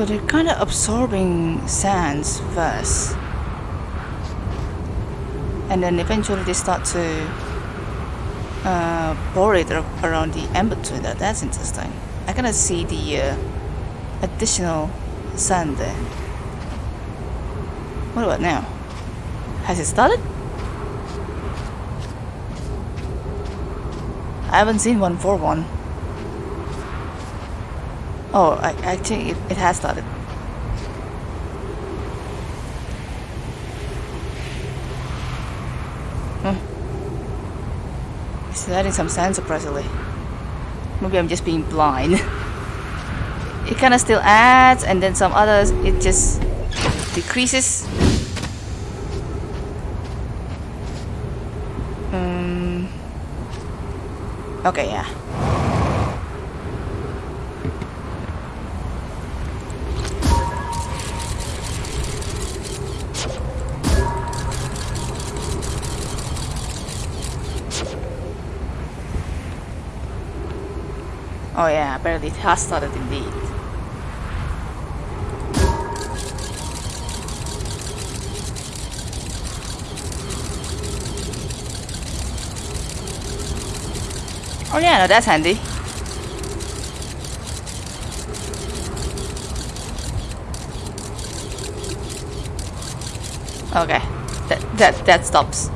So they're kind of absorbing sands first. And then eventually they start to uh, pour it around the amber That, that's interesting. I of see the uh, additional sand there. What about now? Has it started? I haven't seen one for one. Oh, I, I think it, it has started. Hmm. It's adding some sand surprisingly. Maybe I'm just being blind. it kind of still adds and then some others it just decreases. Um, okay, yeah. Apparently it has started indeed. Oh yeah, no, that's handy. Okay, that that that stops.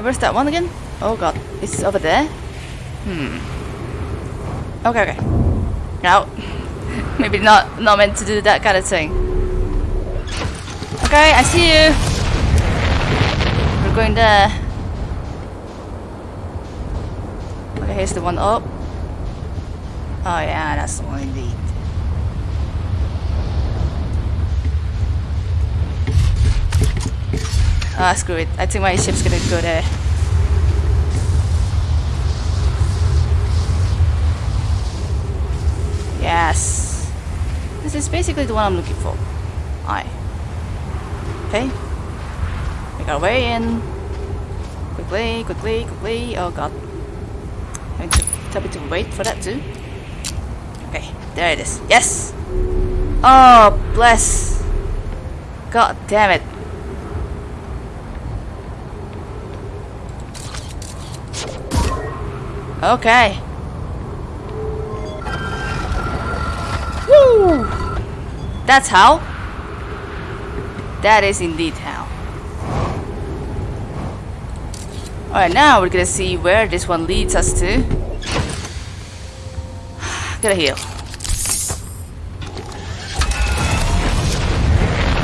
Where's that one again? Oh god, it's over there? Hmm. Okay, okay. No. Maybe not not meant to do that kind of thing. Okay, I see you. We're going there. Okay, here's the one up. Oh yeah, that's the one indeed. Ah, screw it. I think my ship's gonna go there. Yes. This is basically the one I'm looking for. Aye. Okay. Make our way in. Quickly, quickly, quickly. Oh god. I Having to tell me to wait for that too. Okay, there it is. Yes! Oh, bless. God damn it. Okay. Woo! That's how. That is indeed how. Alright, now we're gonna see where this one leads us to. Gotta heal.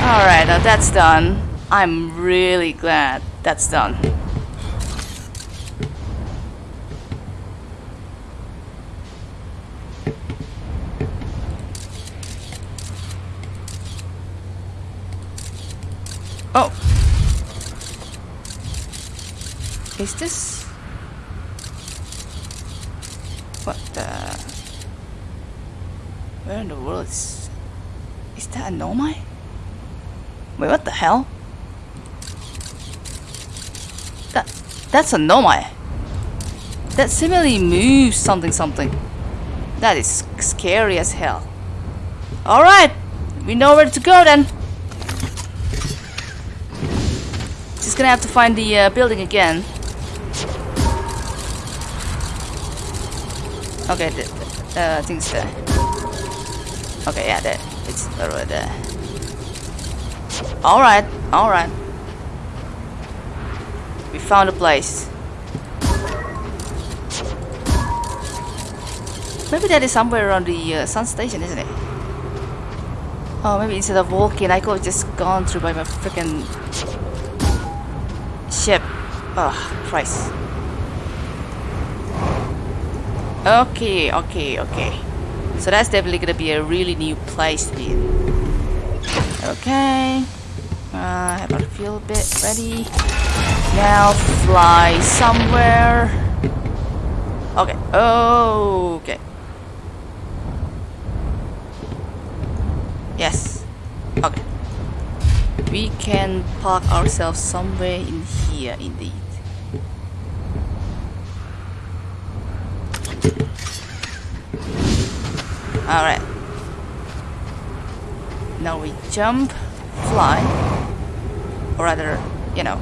Alright, now that's done. I'm really glad that's done. Is this... What the? Where in the world is... Is that a Nomai? Wait, what the hell? That... That's a Nomai. That similarly moves something something. That is scary as hell. Alright! We know where to go then. Just gonna have to find the uh, building again. Okay, the, the thing's there. Okay, yeah, there. It's right there. Alright, alright. We found a place. Maybe that is somewhere around the uh, sun station, isn't it? Oh, maybe instead of walking, I could have just gone through by my freaking ship. Oh, Christ. Okay, okay, okay. So that's definitely gonna be a really new place in. Okay. Uh, have our fuel bit ready. Now fly somewhere. Okay. Oh, okay. Yes. Okay. We can park ourselves somewhere in here indeed. Alright. Now we jump, fly, or rather, you know,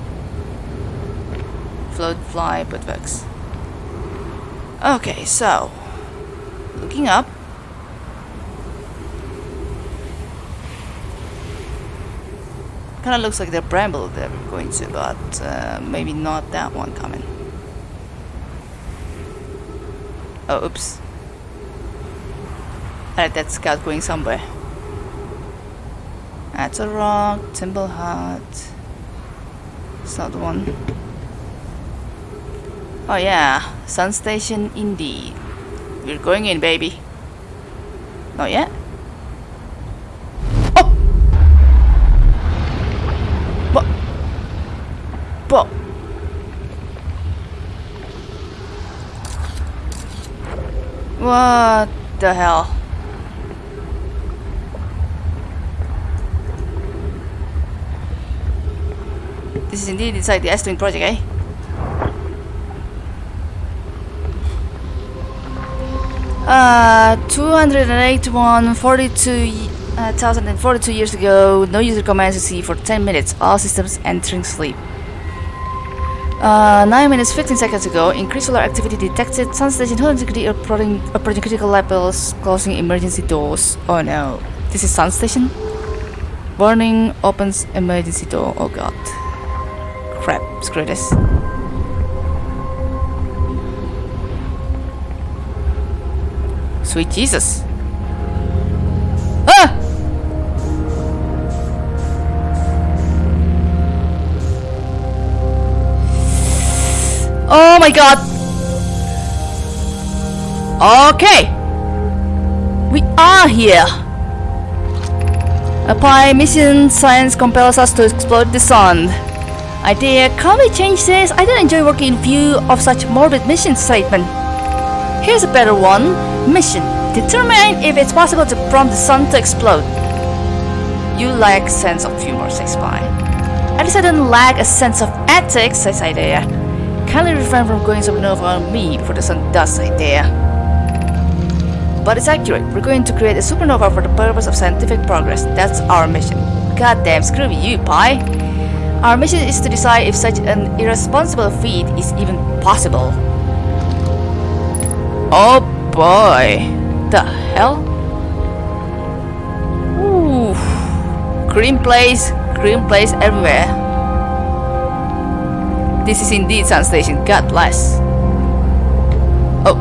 float, fly, but works. Okay, so, looking up, Kind of looks like the bramble that we're going to, but uh, maybe not that one coming. Oh, oops. I that scout going somewhere. That's a rock, Timber Hearth. It's not the one. Oh yeah, sun station indeed. We're going in, baby. Not yet? Oh! But What the hell? This is indeed inside the Ash Twin project, eh? Uh, 281, 42, uh, 1042 years ago, no user commands to see for 10 minutes, all systems entering sleep. Uh, 9 minutes 15 seconds ago, increased solar activity detected. Sun station 100 degree approaching, approaching critical levels, closing emergency doors. Oh no. This is sun station? Warning, opens emergency door. Oh god. Screw this. Sweet Jesus. Ah! Oh my god! Okay! We are here! Apply mission science compels us to explode the sun. Uh, idea, can we change this? I don't enjoy working in view of such morbid mission statement. Here's a better one. Mission. Determine if it's possible to prompt the sun to explode. You lack sense of humor, says Pye. At least I don't lack a sense of ethics, says Idaea. Kindly refrain from going supernova on me before the sun does, Idaea. But it's accurate. We're going to create a supernova for the purpose of scientific progress. That's our mission. Goddamn, screw you, Pye. Our mission is to decide if such an irresponsible feat is even possible. Oh boy. The hell? Ooh. Green place, green place everywhere. This is indeed Sun Station, God bless. Oh.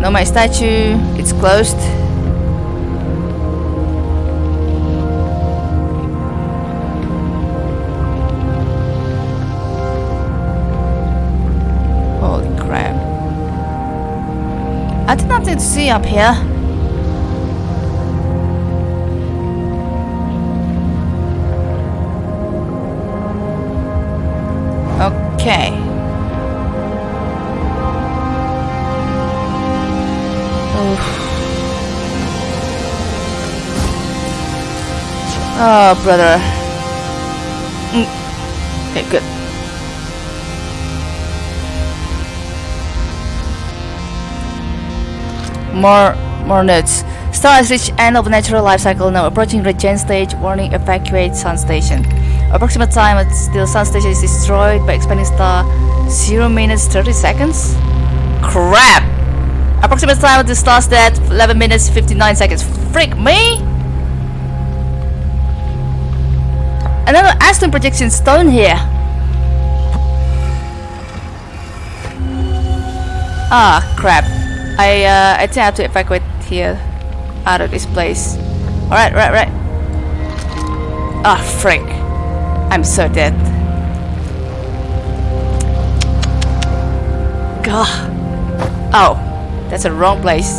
No, my statue, it's closed. see up here. Okay. Oh, brother. Mm. Okay, good. More, more notes. Star has reached end of natural life cycle now approaching regen stage. Warning: evacuate sun station. Approximate time the sun station is destroyed by expanding star 0 minutes 30 seconds. Crap! Approximate time the star's dead 11 minutes 59 seconds. Freak me! Another Ash Twin projection stone here. Ah, crap. I uh, I think I have to evacuate here out of this place. Alright, right, right. Ah, frick. I'm so dead. God. Oh, that's a wrong place.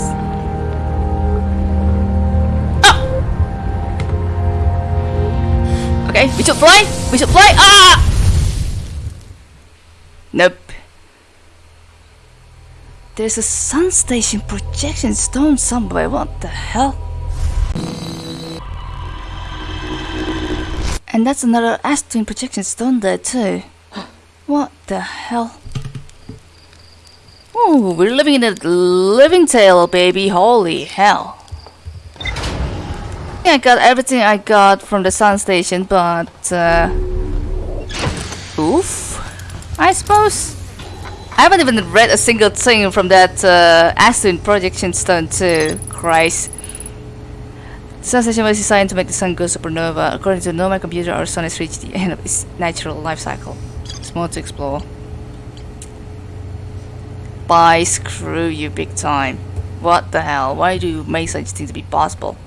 Oh! Okay, we should fly! We should fly! Ah! Nope. There's a sun station projection stone somewhere. What the hell? And that's another Ash Twin projection stone there too. What the hell? Ooh, we're living in a living tale, baby. Holy hell. I got everything I got from the sun station, but uh, oof, I suppose. I haven't even read a single thing from that uh, Ash Twin projection stone too. Christ. The sun station was designed to make the sun go supernova. According to Nomai computer, our sun has reached the end of its natural life cycle. There's more to explore. Bye, screw you big time. What the hell? Why do you make such things be possible?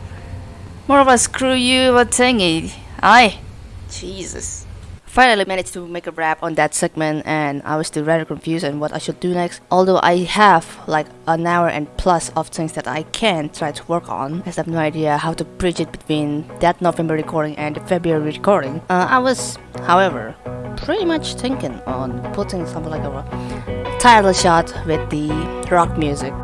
More of a screw you a thingy. Aye. Jesus. Finally managed to make a wrap on that segment and I was still rather confused on what I should do next. Although I have like an hour and plus of things that I can try to work on. As I have no idea how to bridge it between that November recording and the February recording. Uh, I was, however, pretty much thinking on putting something like a title shot with the rock music.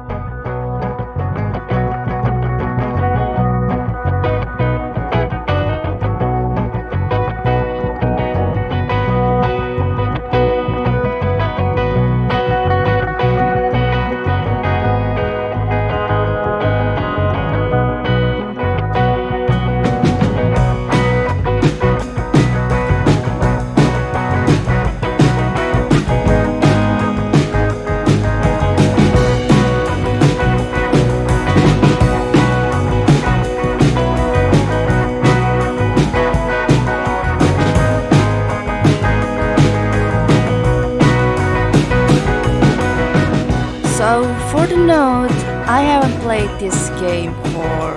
For the note, I haven't played this game for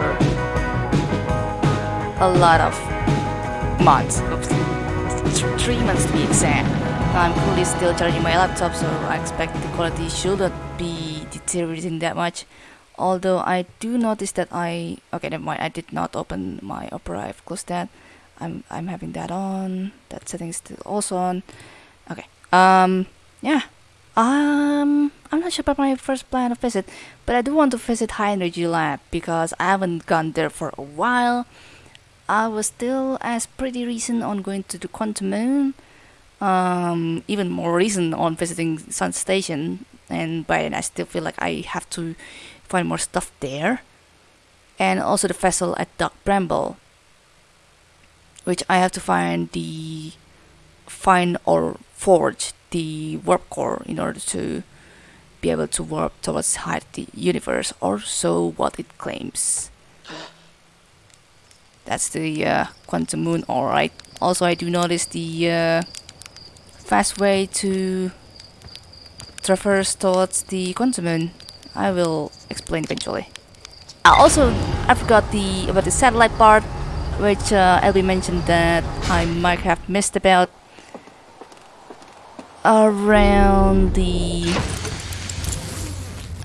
a lot of months. Three months to be exact. I'm currently still charging my laptop, so I expect the quality shouldn't be deteriorating that much. Although I do notice that I okay, never mind. I did not open my Opera. I've closed that. I'm I'm having that on. That setting is still also on. Okay. Um. Yeah. Um, I'm not sure about my first plan of visit, but I do want to visit High Energy Lab because I haven't gone there for a while. I was still as pretty recent on going to the Quantum Moon, um, even more recent on visiting Sun Station, and by then I still feel like I have to find more stuff there, and also the vessel at Dark Bramble, which I have to find the find or forge the warp core in order to be able to warp towards hide the universe or so what it claims. That's the uh, quantum moon, alright. Also, I do notice the uh, fast way to traverse towards the quantum moon. I will explain eventually. Also I forgot the about the satellite part, which uh, Elby mentioned that I might have missed about around the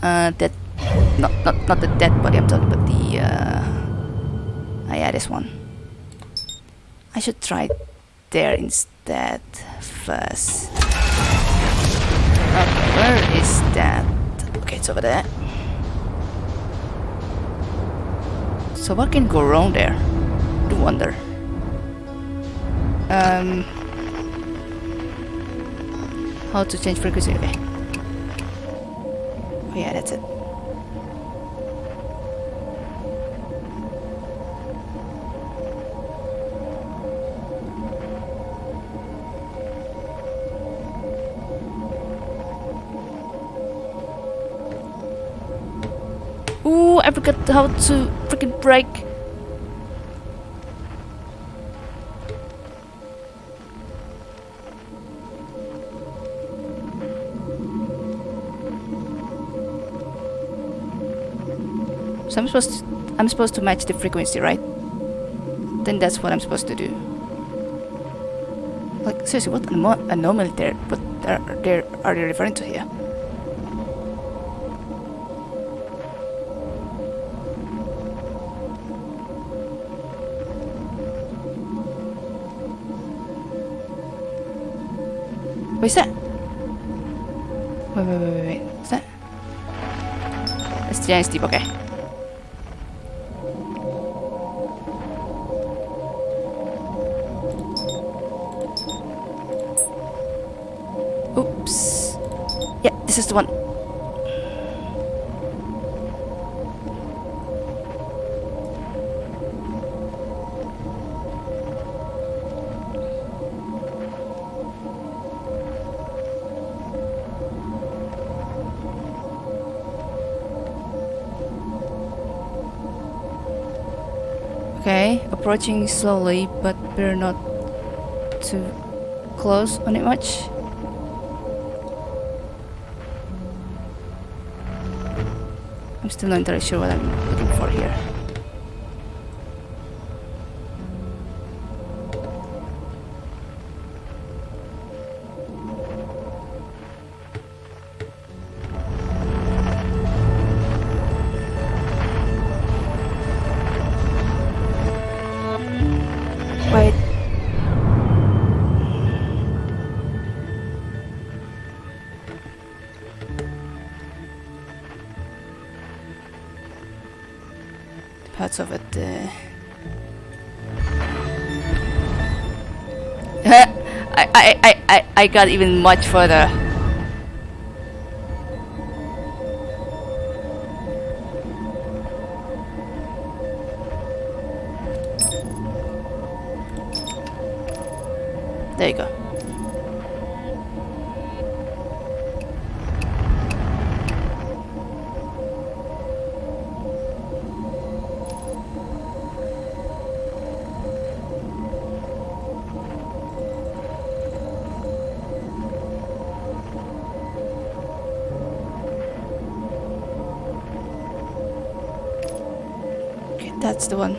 uh that not not not the dead body I'm talking about the uh ah, yeah this one I should try there instead first okay, where is that okay it's over there So what can go wrong there? Do wonder. Um, how to change frequency? Okay. Oh yeah, that's it. Ooh, I forgot how to freaking brake. So I'm supposed to, I'm supposed to match the frequency, right? Then that's what I'm supposed to do. Like seriously, what anom anomaly there? What are, there are they referring to here? What is that? Wait, wait, wait, wait, wait. What's that? That's the steep, okay. This is the one. Okay, approaching slowly, but better not too close on it much. Still not entirely sure what I'm looking for here. I, got even much further. There you go. That's the one.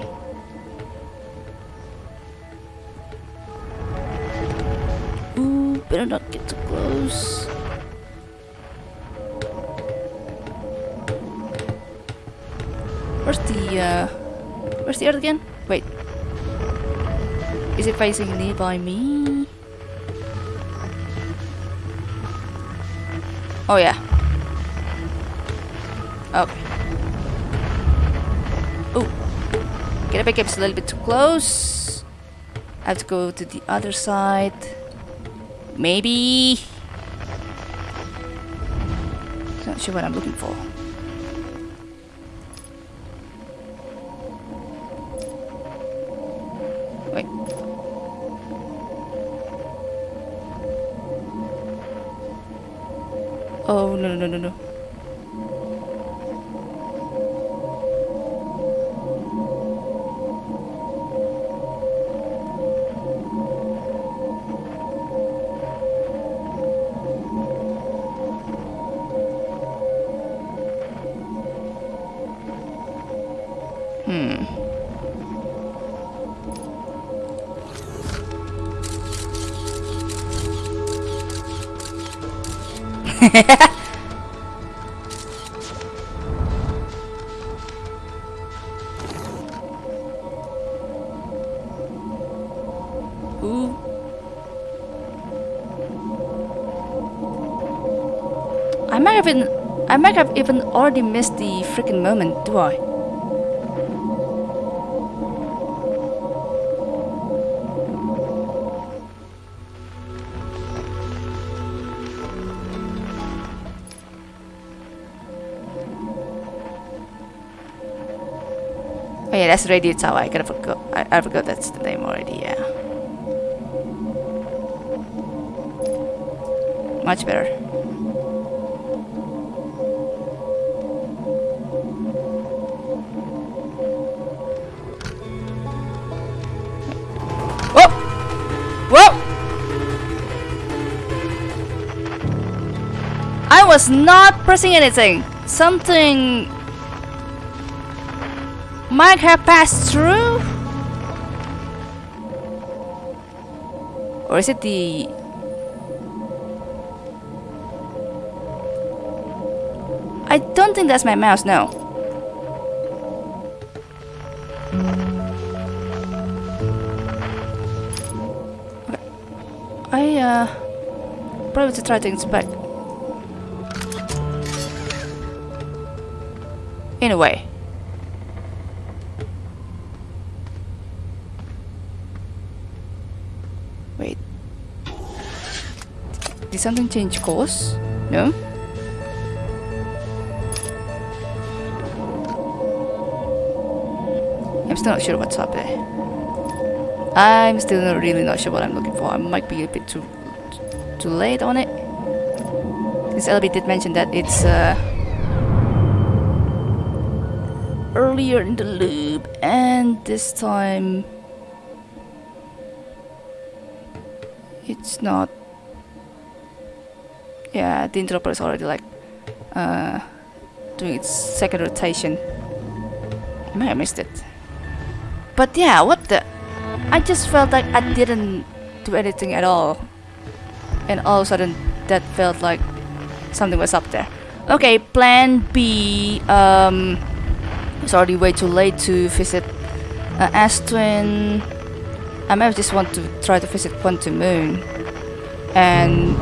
Ooh, better not get too close. Where's the, uh... Where's the earth again? Wait. Is it facing nearby me? Oh, yeah. Back a little bit too close. I have to go to the other side. Maybe. Not sure what I'm looking for. Wait. Oh no no no no Ooh. I might have been I might have even already missed the freaking moment, do I? That's Radio Tower. I gotta forgot. I, I forgot that's the name already. Yeah. Much better. I was not pressing anything. Something might have passed through? Or is it the... I don't think that's my mouse, no. Okay. I, uh... Probably to try to inspect. In a way. Wait. Did something change course? No? I'm still not sure what's up there. I'm still not really not sure what I'm looking for. I might be a bit too too late on it. Because LB did mention that it's uh, earlier in the loop, and this time it's not. Yeah, the interloper is already like uh, doing its second rotation. I may have missed it. But yeah, what the? I just felt like I didn't do anything at all. And all of a sudden, that felt like something was up there. Okay, plan B. Um, it's already way too late to visit uh, Ash Twin. I may just want to try to visit Quantum Moon and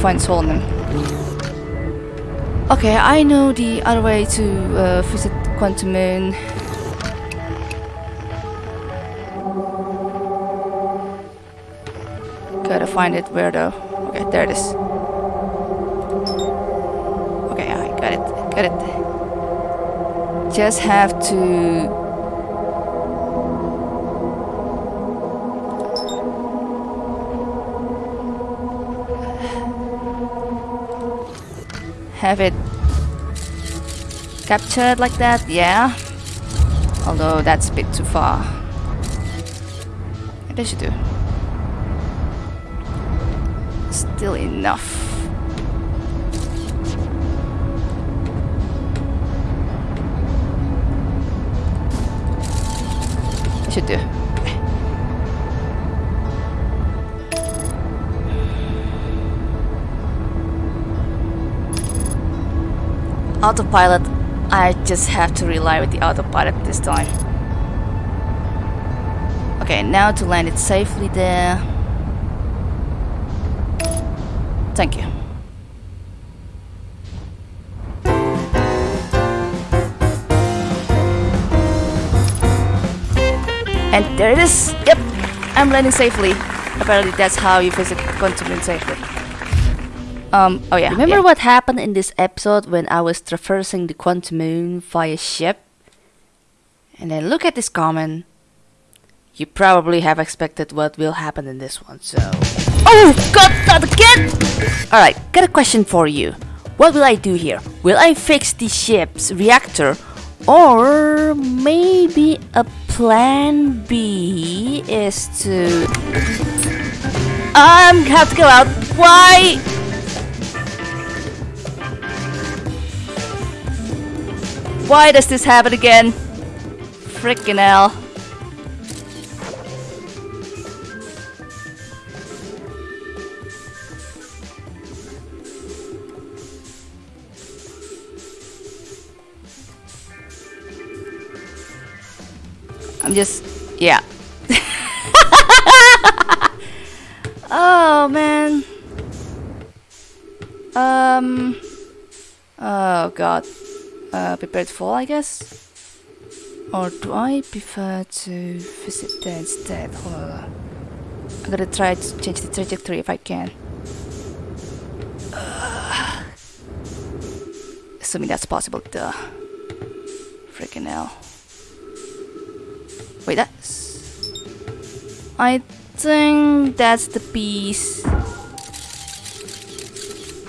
find Solanum. Okay, I know the other way to uh, visit Quantum Moon. Gotta find it where though. Okay, there it is. Okay, I got it. Got it. Just have to have it captured like that, yeah. Although that's a bit too far. That should do. Still enough. Autopilot I just have to rely with the autopilot this time. Okay now to land it safely there. Thank you. And there it is. Yep I'm landing safely. Apparently that's how you visit Moon safely um, oh yeah. Remember yeah. what happened in this episode when I was traversing the quantum moon via ship? And then look at this comment. You probably have expected what will happen in this one, so... Oh god, not again! Alright, got a question for you. What will I do here? Will I fix the ship's reactor? Or maybe a plan B is to... I'm have to go out. Why? Why does this happen again? Frickin' hell. I'm just, yeah. oh man. Um. Oh god uh, prepared fall, I guess? Or do I prefer to visit there instead? On. I'm gonna try to change the trajectory if I can. Uh, assuming that's possible, duh. Freaking hell. Wait, that's. I think that's the piece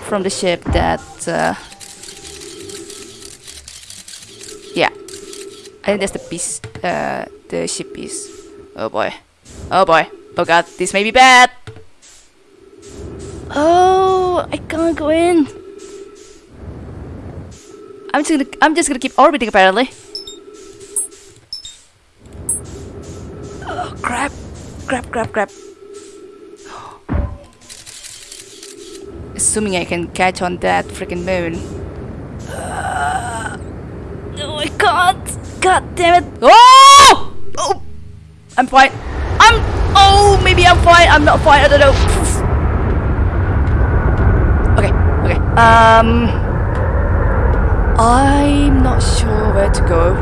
from the ship that. Uh, yeah, I think that's the piece, uh, the ship piece. Oh boy, oh boy, oh god, this may be bad. Oh, I can't go in. I'm just gonna, I'm just gonna keep orbiting apparently. Oh crap, crap, crap, crap. Assuming I can catch on that freaking moon. Uh, no, I can't. God damn it. Oh! Oh! I'm fine. I'm. Oh, maybe I'm fine. I'm not fine. I don't know. Okay, okay. Um. I'm not sure where to go.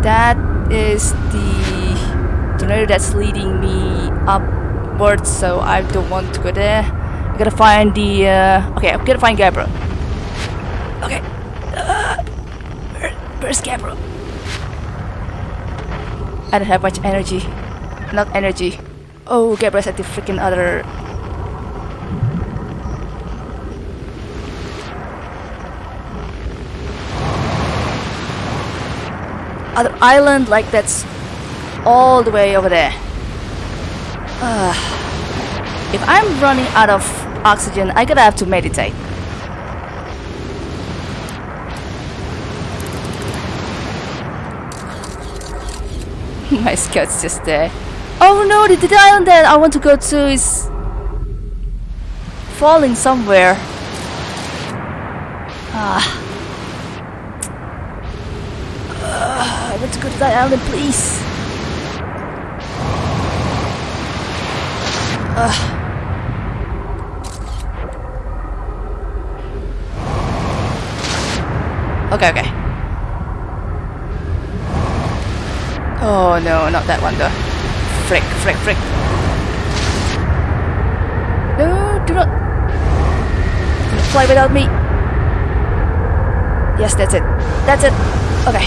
That is the tornado that's leading me upwards, so I don't want to go there. I gotta find the. Uh, okay, I'm gonna find Gabbro. Okay. Where, Gabbro? I don't have much energy. Not energy. Oh, Gabbro's at the freaking other. Other island, like that's all the way over there. Uh, if I'm running out of oxygen, I gotta have to meditate. My scout's just there. Oh no, the, the island that I want to go to is falling somewhere. Ah. Ah, I want to go to that island, please. Ugh. Okay, okay. Oh no, not that one though. Frick, frick, frick. No, do not. Fly without me. Yes, that's it. That's it. Okay.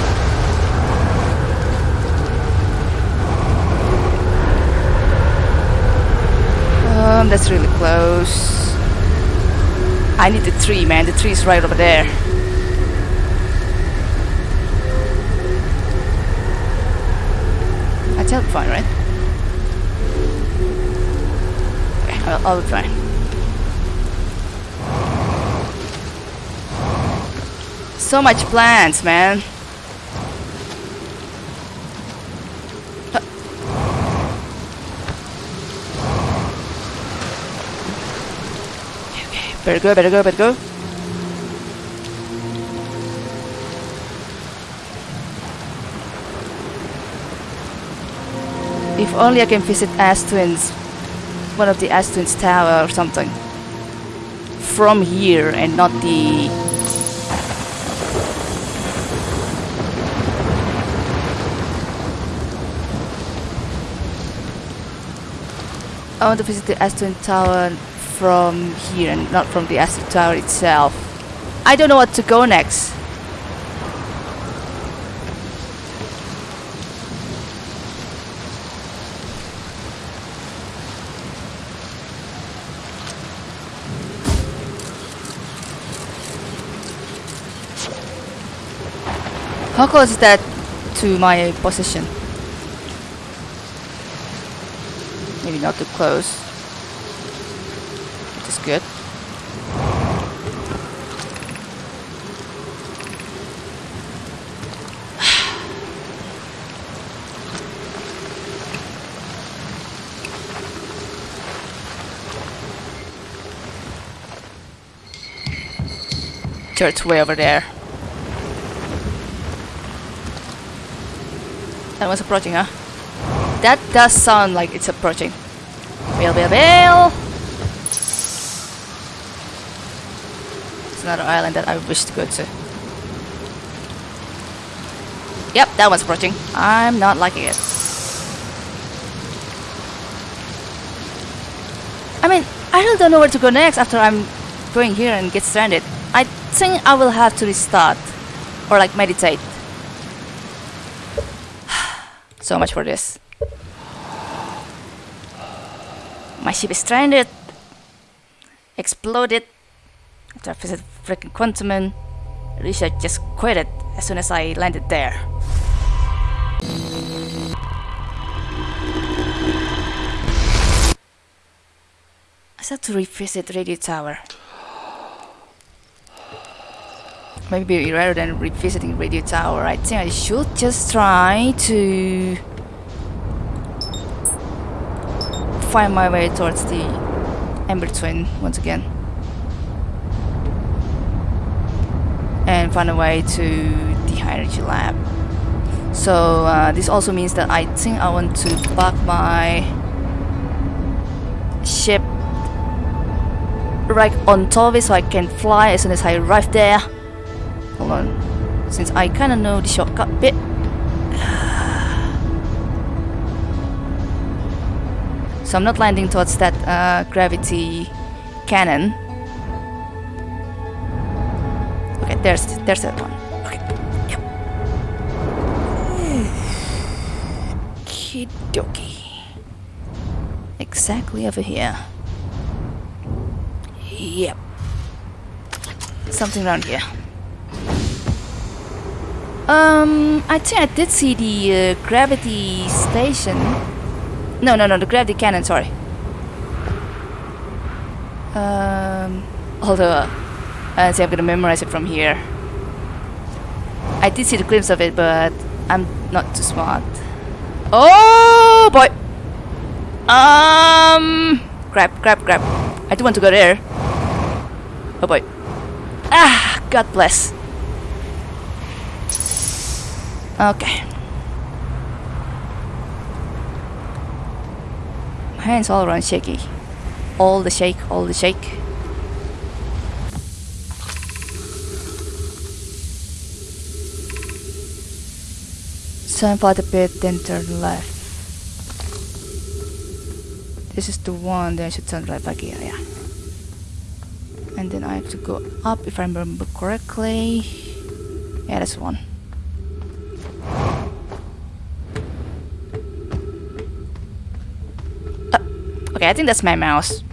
Um, that's really close. I need the tree, man. The tree is right over there. That's help fine, right? I'll, I'll fine. So much plants, man. Okay, better go, better go, better go. If only I can visit Ash one of the Ash tower or something. From here and not the... I want to visit the Ash tower from here and not from the Ash tower itself. I don't know what to go next. How close is that to my position? Maybe not too close. Is good. Church way over there. That was approaching, huh? That does sound like it's approaching. Bail, bail, bail! It's another island that I wish to go to. Yep, that one's approaching. I'm not liking it. I mean, I really don't know where to go next after I'm going here and get stranded. I think I will have to restart. Or like meditate. So much for this. My ship is stranded. Exploded. After I visited freaking Quantum Risha just quit it as soon as I landed there. I have to revisit Radio Tower. Maybe rather than revisiting Radio Tower, I think I should just try to find my way towards the Ember Twin once again. And find a way to the High Energy Lab. So uh, this also means that I think I want to park my ship right on top of it so I can fly as soon as I arrive there. Hold on. Since I kinda know the shortcut bit. So I'm not landing towards that uh, gravity cannon. Okay, there's there's that one. Okay. Yep. Kidoki. Exactly over here. Yep. Something around here. Um, I think I did see the uh, gravity station. No, no, no, the gravity cannon, sorry. Um, although, uh, I think I'm gonna memorize it from here. I did see the glimpse of it, but I'm not too smart. Oh boy! Um, grab, grab, grab. I do want to go there. Oh boy. Ah, God bless. Okay. My hands all around shaky. All the shake, all the shake. Turn for the bit, then turn left. This is the one, then I should turn right back here, yeah. And then I have to go up if I remember correctly. Yeah, that's one. Okay, I think that's my mouse.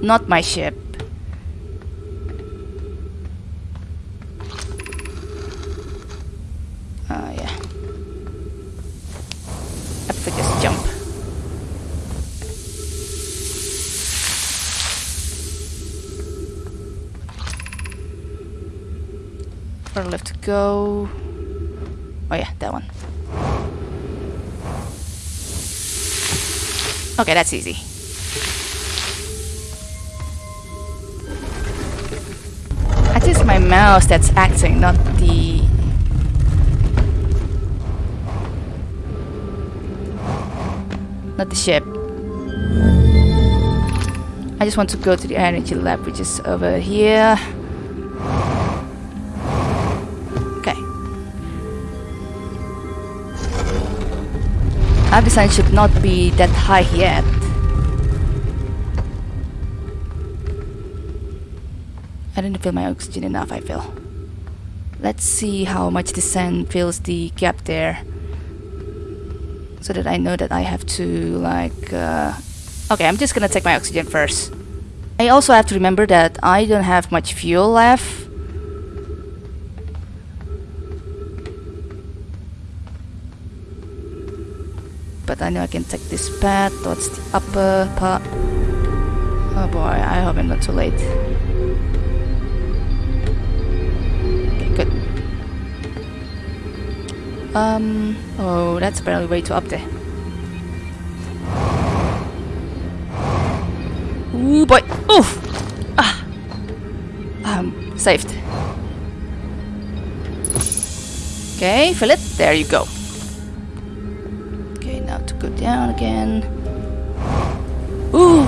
Not my ship. Uh, yeah. To just jump. Where left to go? Oh yeah, that one. Okay, that's easy. My mouse that's acting, not the... Not the ship. I just want to go to the energy lab, which is over here. Okay. Design should not be that high yet. I didn't fill my oxygen enough, I feel. Let's see how much the sand fills the gap there. So that I know that I have to, like, uh... Okay, I'm just gonna take my oxygen first. I also have to remember that I don't have much fuel left. But I know I can take this path towards the upper part. Oh boy, I hope I'm not too late. Um, oh, that's apparently way too up there. Ooh boy, oof! Ah! Um, saved. Okay, fill it. There you go. Okay, now to go down again. Ooh!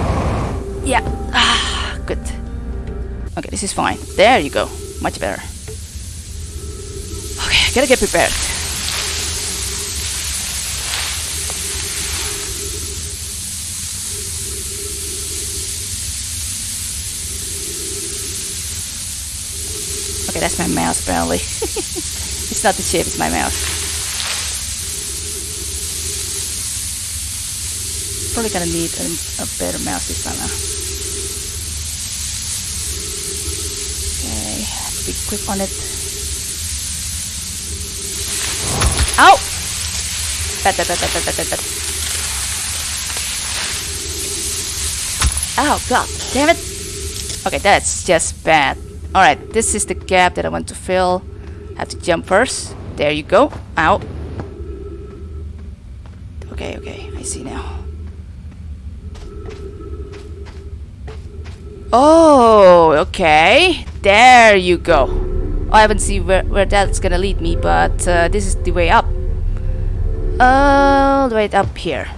Yeah. Ah, good. Okay, this is fine. There you go. Much better. Okay, gotta get prepared. Okay, that's my mouse apparently. it's not the chip, it's my mouse. probably gonna need a, a better mouse this time. Okay, be quick on it. Ow! Bad, bad, bad, bad, bad, bad, bad. Oh god, damn it! Okay, that's just bad. Alright, this is the gap that I want to fill. Have to jump first. There you go. Ow. Okay, okay, I see now. Oh, okay. There you go. Oh, I haven't seen where, where that's gonna lead me, but uh, this is the way up. All the way up here.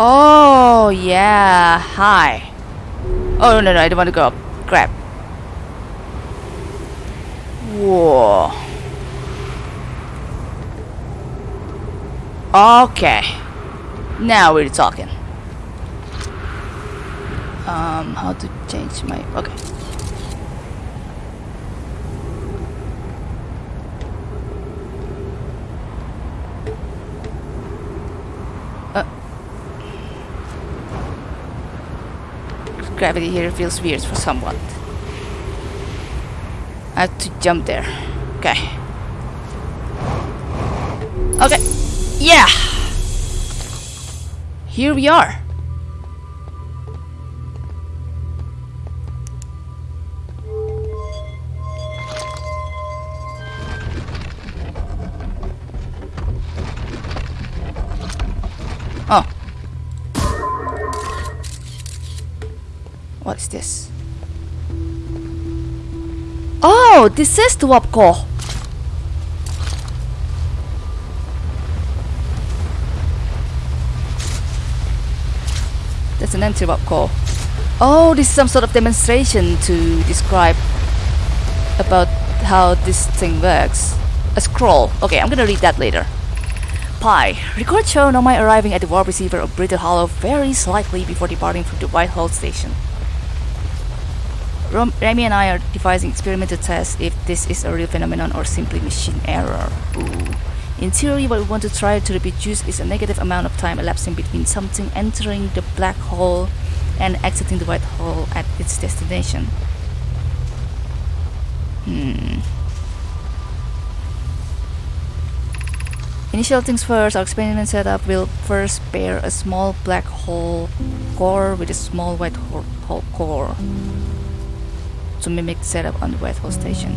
Oh, yeah. Hi. Oh, no, no, I don't want to go up. Grab. Whoa. Okay. Now we're talking. Um, how to change my... Okay. Gravity here feels weird for someone. I have to jump there. Okay. Okay. Yeah! Here we are. Warp core. That's an warp core. Oh, this is some sort of demonstration to describe about how this thing works. A scroll. Okay, I'm gonna read that later. Pye. Record shown on my arriving at the warp receiver of Brittle Hollow very slightly before departing from the White Hole station. Ramie and I are devising experimental tests if this is a real phenomenon or simply machine error. Ooh. In theory, what we want to try to reproduce is a negative amount of time elapsing between something entering the black hole and exiting the white hole at its destination. Hmm. Initial things first, our experiment setup will first pair a small black hole core with a small white hole core to mimic the setup on the white hole station.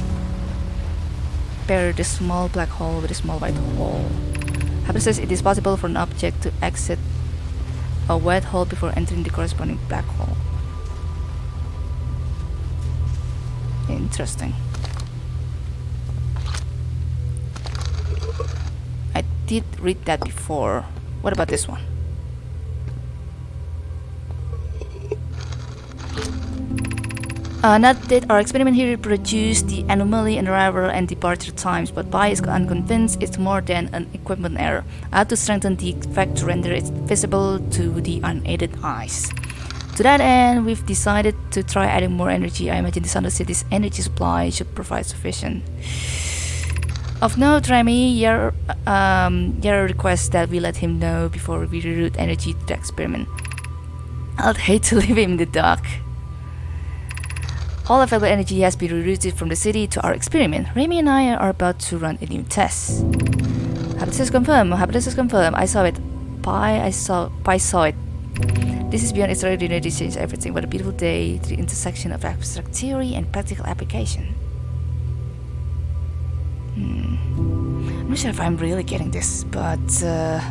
Pair the small black hole with a small white hole. Hypothesis it is possible for an object to exit a white hole before entering the corresponding black hole. Interesting. I did read that before. What about this one? Uh, not that our experiment here reproduced the anomaly in arrival and departure times, but Pye is unconvinced it's more than an equipment error. I had to strengthen the effect to render it visible to the unaided eyes. To that end, we've decided to try adding more energy. I imagine the Thunder City's energy supply should provide sufficient. Of note, Ramie, your um, your request that we let him know before we reroute energy to the experiment. I'd hate to leave him in the dark. All available energy has been rerouted from the city to our experiment. Ramie and I are about to run a new test. Hypothesis confirmed. Hypothesis confirmed. I saw it. Pye, I saw. Pye saw it. This is beyond extraordinary to change everything. What a beautiful day the intersection of abstract theory and practical application. Hmm. I'm not sure if I'm really getting this, but uh,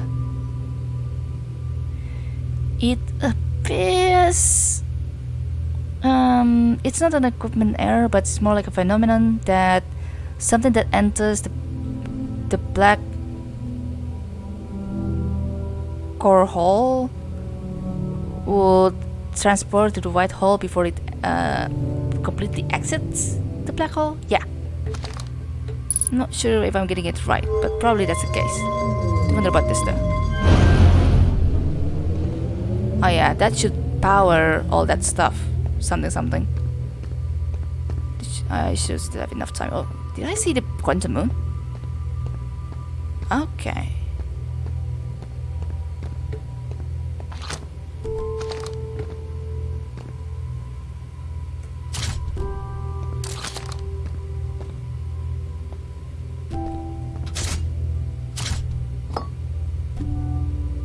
it appears um, it's not an equipment error, but it's more like a phenomenon that something that enters the the black core hole would transport to the white hole before it uh, completely exits the black hole. Yeah. Not sure if I'm getting it right, but probably that's the case. I wonder about this though. Oh yeah, that should power all that stuff something something. I should still have enough time. Oh, did I see the quantum moon? Okay.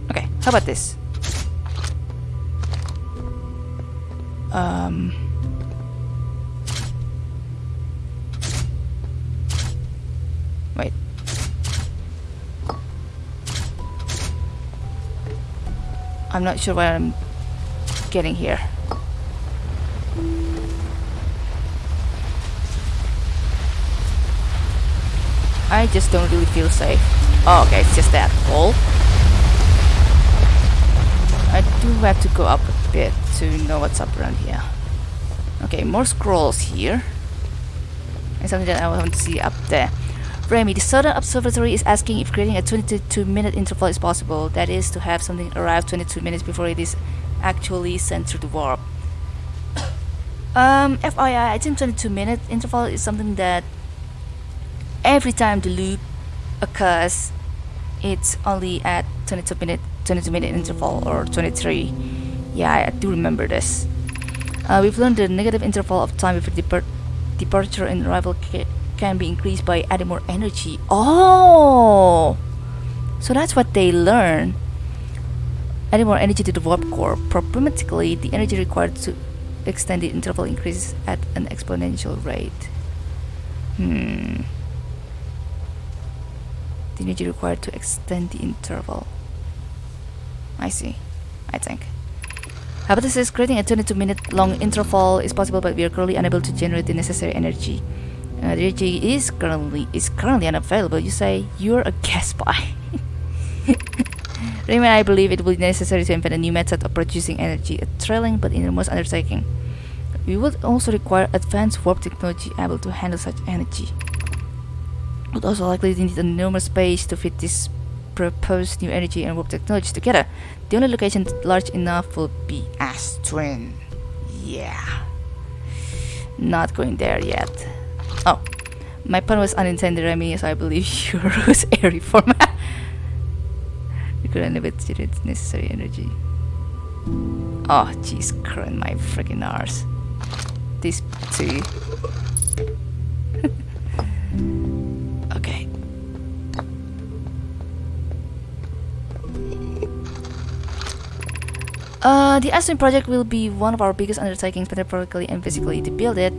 Okay, how about this? Um. Wait. I'm not sure what I'm getting here. I just don't really feel safe. Oh, okay, it's just that hole. I do have to go up a bit to know what's up around here. Okay, more scrolls here. And something that I want to see up there. Ramie, the Southern Observatory is asking if creating a 22 minute interval is possible. That is to have something arrive 22 minutes before it is actually sent through the warp. Um, FYI, I think 22 minute interval is something that every time the loop occurs, it's only at 22 minute 22 minute interval or 23. Yeah, I, I do remember this. Uh, we've learned the negative interval of time before depart departure and arrival ca can be increased by adding more energy. Oh! So that's what they learn. Adding more energy to the warp core. Problematically, the energy required to extend the interval increases at an exponential rate. Hmm. The energy required to extend the interval. I see. I think. Hypothesis creating a 22 minute long interval is possible but we are currently unable to generate the necessary energy. Uh, the energy is currently is currently unavailable. You say you're a gas spy. Raymond, I believe it will be necessary to invent a new method of producing energy, a thrilling but enormous undertaking. We would also require advanced warp technology able to handle such energy. Would also likely need enormous space to fit this proposed new energy and warp technology together. The only location large enough will be Ash Twin. Yeah. Not going there yet. Oh, my pun was unintended, Ramie, so I believe your was airy format. you could elevate its necessary energy. Oh, jeez, current my freaking arse. This too. Uh, the Ash Twin project will be one of our biggest undertakings metaphorically and physically. To build it,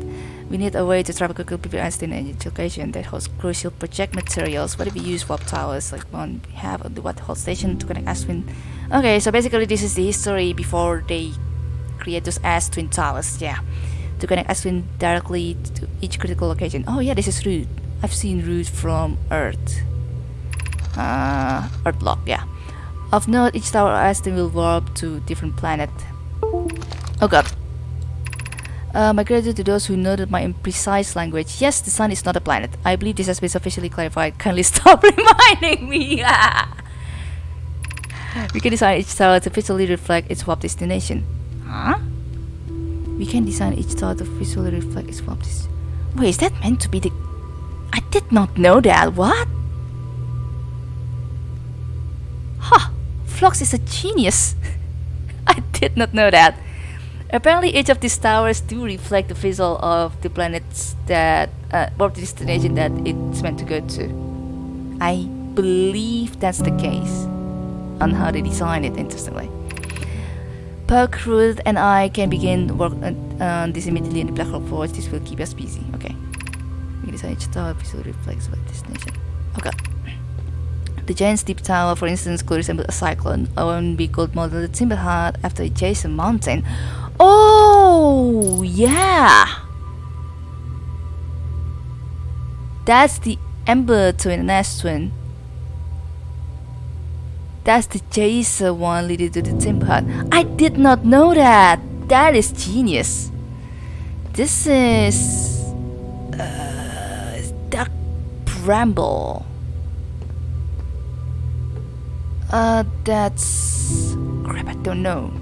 we need a way to travel quickly between Ash Twin and each location that holds crucial project materials. What if we use warp towers like one we have on the White Hole station to connect Ash Twin? Okay, so basically this is the history before they create those Ash Twin towers. Yeah, to connect Ash Twin directly to each critical location. Oh yeah, this is route. I've seen route from Earth. Uh, Earth block. Yeah. Of note, each tower Ash Twin will warp to different planet. Oh god. Uh, my gratitude to those who noted my imprecise language. Yes, the sun is not a planet. I believe this has been sufficiently clarified. Kindly stop reminding me. we can design each tower to visually reflect its warp destination. Huh? We can design each tower to visually reflect its warp destination. Wait, is that meant to be the... I did not know that. What? Phlox is a genius. I did not know that. Apparently, each of these towers do reflect the visual of the planets that, uh, or the destination that it's meant to go to. I believe that's the case on how they design it, interestingly. Puck, Ruth, and I can begin work on, on this immediately in the Black Hole Forge. This will keep us busy. Okay. We design each tower visually reflects what destination. Okay. The Giant's Deep tower, for instance, could resemble a cyclone, or be called model the Timber Hearth after Jason Mountain. Oh, yeah! That's the Ember Twin S Twin. That's the Jason one leading to the Timber Hearth. I did not know that! That is genius. This is... Uh, Dark Bramble. Uh, that's... Crap, I don't know.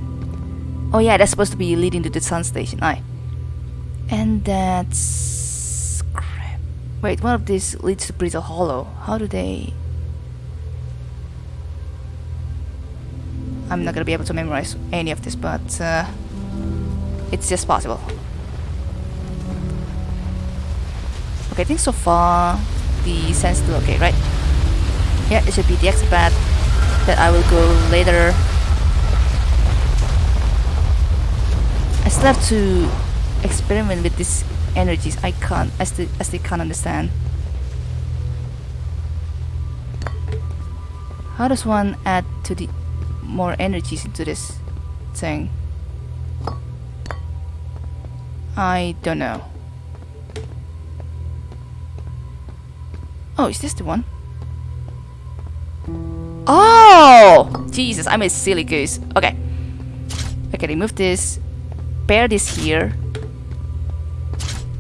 Oh yeah, that's supposed to be leading to the sun station, aye. And that's... Crap. Wait, one of these leads to Brittle Hollow. How do they... I'm not gonna be able to memorize any of this, but uh, it's just possible. Okay, I think so far the sense still okay, right? Yeah, it should be the exit path that I will go later. I still have to experiment with these energies. I can't. I still, I still can't understand. How does one add to the more energies into this thing? I don't know. Oh, is this the one? Oh! Jesus, I'm a silly goose. Okay. I can remove this, bear this here.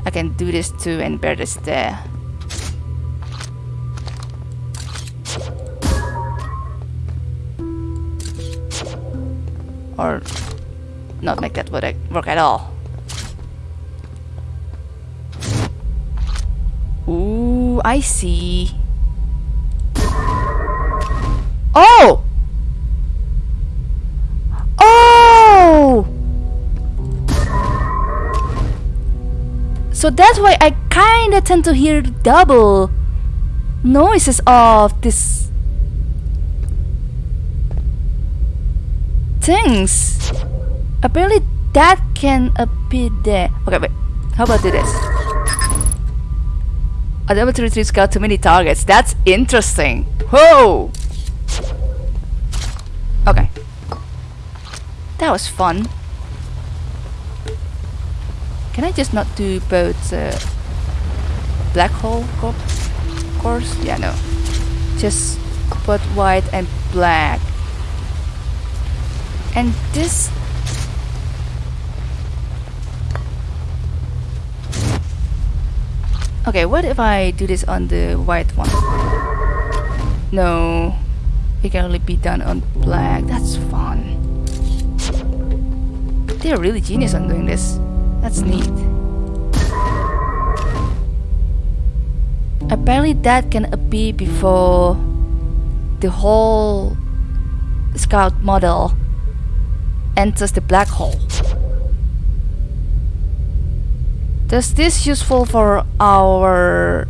I can do this too and bear this there. Or not make that work, work at all. Ooh, I see. Oh! Oh! So that's why I kinda tend to hear double noises of this things. Apparently that can appear there. Okay, wait. How about this? A three three scout too many targets. That's interesting. Whoa! Okay. That was fun. Can I just not do both uh, black hole co course? Yeah, no. Just put white and black. And this Okay, what if I do this on the white one? No, it can only be done on black. That's fun. They're really genius on doing this. That's neat. Apparently that can appear before the whole scout model enters the black hole. Does this useful for our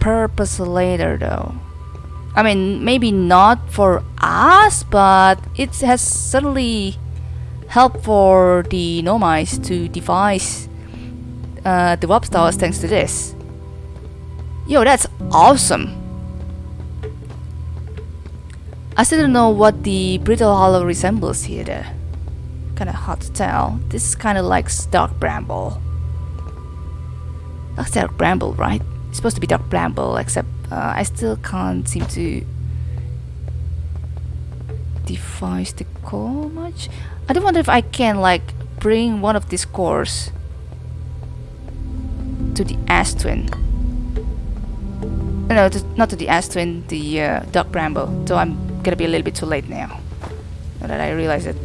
purpose later though? I mean, maybe not for us, but it has certainly helped for the Nomai to devise uh, the warp stars thanks to this. Yo, that's awesome! I still don't know what the brittle hollow resembles here though. Kinda hard to tell. This is kinda like dark bramble. That's dark bramble, right? It's supposed to be dark bramble, except uh, I still can't seem to devise the core much. I do wonder if I can like bring one of these cores to the ash twin. No, to, not to the ash twin, the uh, bramble. So I'm gonna be a little bit too late now. Now that I realize it.